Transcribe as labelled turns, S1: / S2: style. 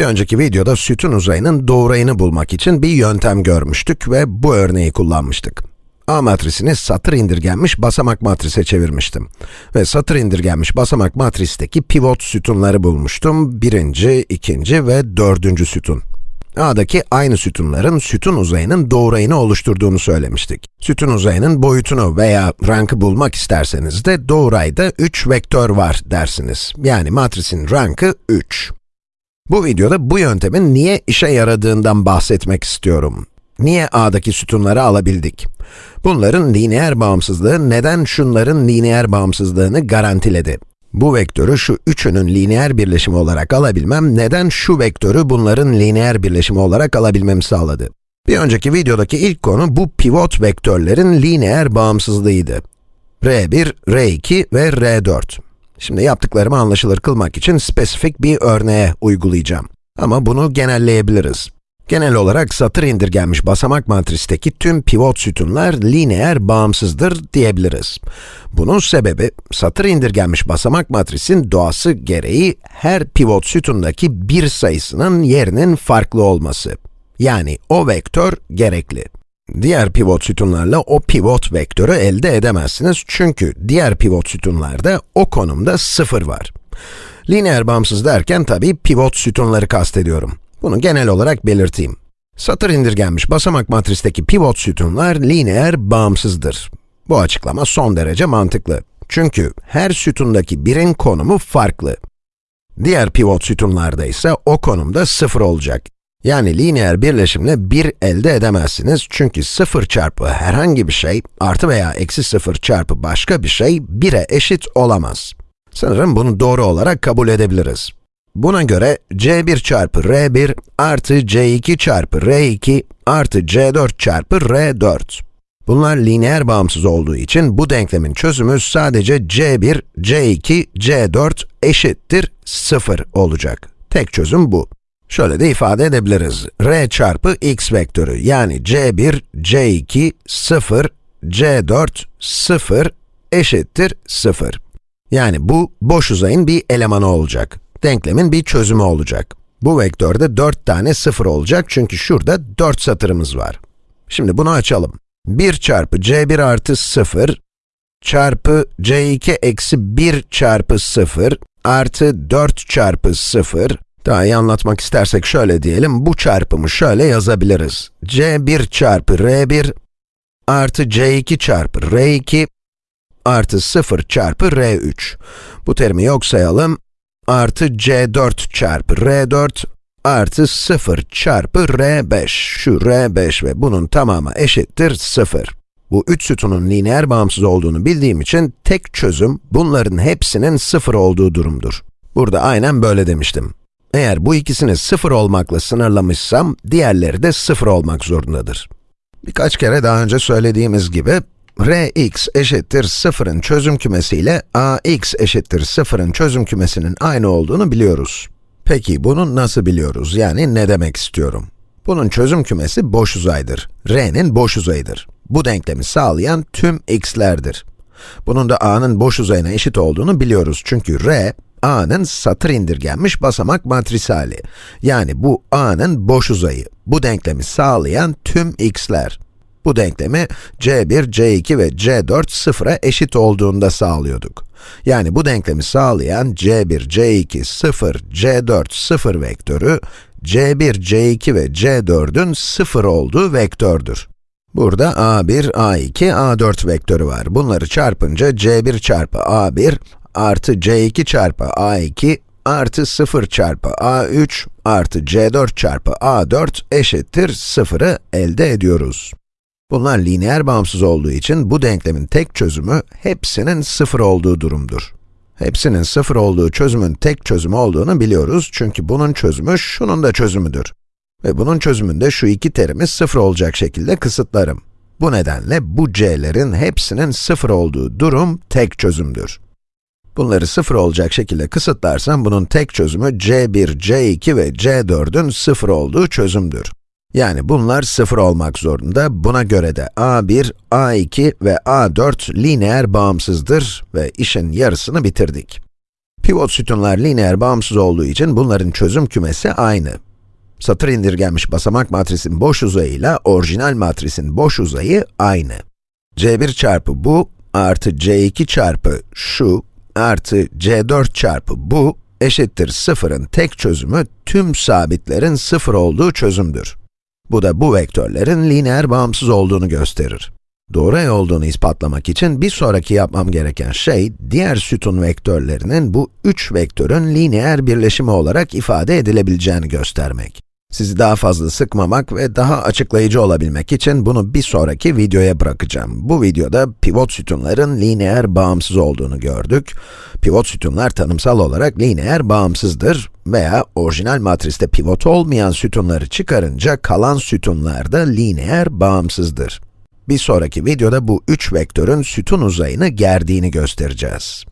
S1: Bir önceki videoda sütun uzayının doğrayını bulmak için bir yöntem görmüştük ve bu örneği kullanmıştık. A matrisini satır indirgenmiş basamak matrise çevirmiştim. Ve satır indirgenmiş basamak matristeki pivot sütunları bulmuştum. Birinci, ikinci ve dördüncü sütun. A'daki aynı sütunların sütun uzayının doğrayını oluşturduğunu söylemiştik. Sütun uzayının boyutunu veya rankı bulmak isterseniz de doğrayda 3 vektör var dersiniz. Yani matrisin rankı 3. Bu videoda bu yöntemin niye işe yaradığından bahsetmek istiyorum. Niye A'daki sütunları alabildik? Bunların lineer bağımsızlığı neden şunların lineer bağımsızlığını garantiledi? Bu vektörü şu üçünün lineer birleşimi olarak alabilmem, neden şu vektörü bunların lineer birleşimi olarak alabilmemi sağladı? Bir önceki videodaki ilk konu bu pivot vektörlerin lineer bağımsızlığıydı. R1, R2 ve R4. Şimdi yaptıklarımı anlaşılır kılmak için spesifik bir örneğe uygulayacağım. Ama bunu genelleyebiliriz. Genel olarak satır indirgenmiş basamak matristeki tüm pivot sütunlar lineer bağımsızdır diyebiliriz. Bunun sebebi, satır indirgenmiş basamak matrisin doğası gereği her pivot sütundaki bir sayısının yerinin farklı olması. Yani o vektör gerekli. Diğer pivot sütunlarla o pivot vektörü elde edemezsiniz çünkü diğer pivot sütunlarda o konumda sıfır var. Lineer bağımsız derken tabii pivot sütunları kastediyorum. Bunu genel olarak belirteyim. Satır indirgenmiş basamak matristeki pivot sütunlar lineer bağımsızdır. Bu açıklama son derece mantıklı. Çünkü her sütundaki birin konumu farklı. Diğer pivot sütunlarda ise o konumda sıfır olacak. Yani lineer birleşimle 1 elde edemezsiniz çünkü 0 çarpı herhangi bir şey artı veya eksi 0 çarpı başka bir şey 1'e eşit olamaz. Sanırım bunu doğru olarak kabul edebiliriz. Buna göre c1 çarpı r1 artı c2 çarpı r2 artı c4 çarpı r4. Bunlar lineer bağımsız olduğu için bu denklemin çözümü sadece c1, c2, c4 eşittir 0 olacak. Tek çözüm bu. Şöyle de ifade edebiliriz. r çarpı x vektörü yani c1, c2, 0, c4, 0 eşittir 0. Yani bu boş uzayın bir elemanı olacak. Denklemin bir çözümü olacak. Bu vektörde 4 tane 0 olacak çünkü şurada 4 satırımız var. Şimdi bunu açalım. 1 çarpı c1 artı 0 çarpı c2 eksi 1 çarpı 0 artı 4 çarpı 0 daha iyi anlatmak istersek şöyle diyelim, bu çarpımı şöyle yazabiliriz. c1 çarpı r1 artı c2 çarpı r2 artı 0 çarpı r3. Bu terimi yok sayalım, artı c4 çarpı r4 artı 0 çarpı r5. Şu r5 ve bunun tamamı eşittir 0. Bu üç sütunun lineer bağımsız olduğunu bildiğim için tek çözüm bunların hepsinin 0 olduğu durumdur. Burada aynen böyle demiştim. Eğer bu ikisini 0 olmakla sınırlamışsam, diğerleri de 0 olmak zorundadır. Birkaç kere daha önce söylediğimiz gibi, Rx eşittir 0'ın çözüm kümesi ile Ax eşittir 0'ın çözüm kümesinin aynı olduğunu biliyoruz. Peki bunu nasıl biliyoruz? Yani ne demek istiyorum? Bunun çözüm kümesi boş uzaydır. R'nin boş uzayıdır. Bu denklemi sağlayan tüm x'lerdir. Bunun da A'nın boş uzayına eşit olduğunu biliyoruz çünkü R, A'nın satır indirgenmiş basamak matrisi hali. Yani bu A'nın boş uzayı. Bu denklemi sağlayan tüm x'ler. Bu denklemi c1, c2 ve c4 sıfıra eşit olduğunda sağlıyorduk. Yani bu denklemi sağlayan c1, c2, 0, c4, 0 vektörü, c1, c2 ve c4'ün 0 olduğu vektördür. Burada a1, a2, a4 vektörü var. Bunları çarpınca c1 çarpı a1 artı c2 çarpı a2 artı 0 çarpı a3 artı c4 çarpı a4 eşittir 0'ı elde ediyoruz. Bunlar lineer bağımsız olduğu için bu denklemin tek çözümü hepsinin 0 olduğu durumdur. Hepsinin 0 olduğu çözümün tek çözümü olduğunu biliyoruz çünkü bunun çözümü şunun da çözümüdür. Ve bunun çözümünde şu iki terimi 0 olacak şekilde kısıtlarım. Bu nedenle bu c'lerin hepsinin 0 olduğu durum tek çözümdür. Bunları 0 olacak şekilde kısıtlarsam bunun tek çözümü c1, c2 ve c4'ün 0 olduğu çözümdür. Yani bunlar 0 olmak zorunda. Buna göre de a1, a2 ve a4 lineer bağımsızdır ve işin yarısını bitirdik. Pivot sütunlar lineer bağımsız olduğu için bunların çözüm kümesi aynı. Satır indirgenmiş basamak matrisin boş uzayıyla orijinal matrisin boş uzayı aynı. C1 çarpı bu artı C2 çarpı şu artı C4 çarpı bu eşittir sıfırın tek çözümü tüm sabitlerin sıfır olduğu çözümdür. Bu da bu vektörlerin lineer bağımsız olduğunu gösterir. Doğru olduğunu ispatlamak için bir sonraki yapmam gereken şey, diğer sütun vektörlerinin bu üç vektörün lineer birleşimi olarak ifade edilebileceğini göstermek. Sizi daha fazla sıkmamak ve daha açıklayıcı olabilmek için bunu bir sonraki videoya bırakacağım. Bu videoda pivot sütunların lineer bağımsız olduğunu gördük. Pivot sütunlar tanımsal olarak lineer bağımsızdır veya orijinal matriste pivot olmayan sütunları çıkarınca kalan sütunlar da lineer bağımsızdır. Bir sonraki videoda bu üç vektörün sütun uzayını gerdiğini göstereceğiz.